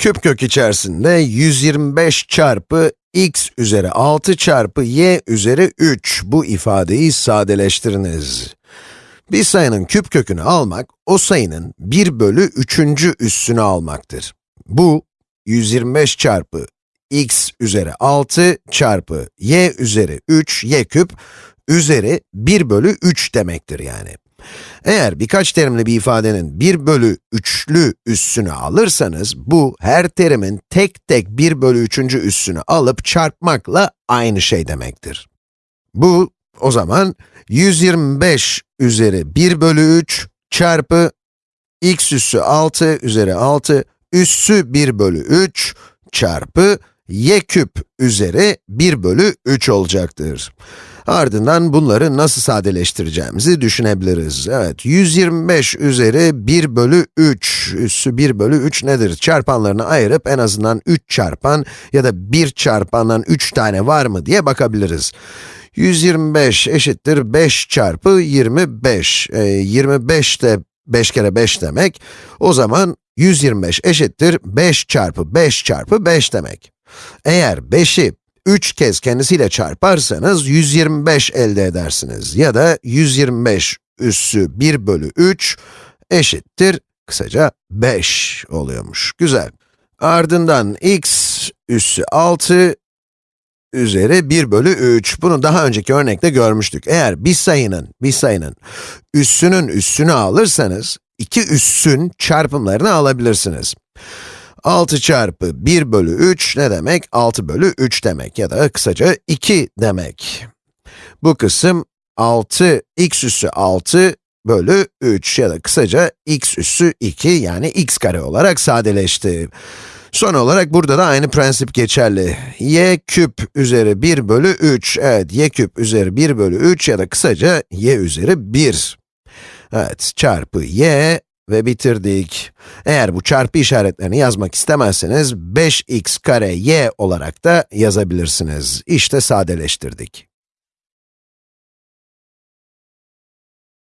Küp kök içerisinde 125 çarpı x üzeri 6 çarpı y üzeri 3 bu ifadeyi sadeleştiriniz. Bir sayının küp kökünü almak, o sayının 1 bölü 3. üssünü almaktır. Bu, 125 çarpı x üzeri 6 çarpı y üzeri 3, y küp, üzeri 1 bölü 3 demektir yani. Eğer birkaç terimli bir ifadenin 1 bölü 3'lü üssünü alırsanız, bu her terimin tek tek 1 bölü 3. üssünü alıp çarpmakla aynı şey demektir. Bu, o zaman 125 üzeri 1 bölü 3 çarpı x üssü 6 üzeri 6 üssü 1 bölü 3 çarpı y küp üzeri 1 bölü 3 olacaktır. Ardından bunları nasıl sadeleştireceğimizi düşünebiliriz. Evet, 125 üzeri 1 bölü 3, üssü 1 bölü 3 nedir? Çarpanlarını ayırıp en azından 3 çarpan ya da 1 çarpandan 3 tane var mı diye bakabiliriz. 125 eşittir 5 çarpı 25. E, 25 de 5 kere 5 demek. O zaman 125 eşittir 5 çarpı 5 çarpı 5 demek. Eğer 5'i 3 kez kendisiyle çarparsanız 125 elde edersiniz. Ya da 125 üssü 1 bölü 3 eşittir, kısaca 5 oluyormuş. Güzel. Ardından x üssü 6 üzeri 1 bölü 3. Bunu daha önceki örnekte görmüştük. Eğer bir sayının, bir sayının üssünün üssünü alırsanız, iki üssün çarpımlarını alabilirsiniz. 6 çarpı 1 bölü 3 ne demek? 6 bölü 3 demek ya da kısaca 2 demek. Bu kısım 6, x üssü 6 bölü 3 ya da kısaca x üssü 2 yani x kare olarak sadeleşti. Son olarak burada da aynı prensip geçerli. y küp üzeri 1 bölü 3, evet y küp üzeri 1 bölü 3 ya da kısaca y üzeri 1. Evet, çarpı y ve bitirdik. Eğer bu çarpı işaretlerini yazmak istemezseniz 5x kare y olarak da yazabilirsiniz. İşte sadeleştirdik.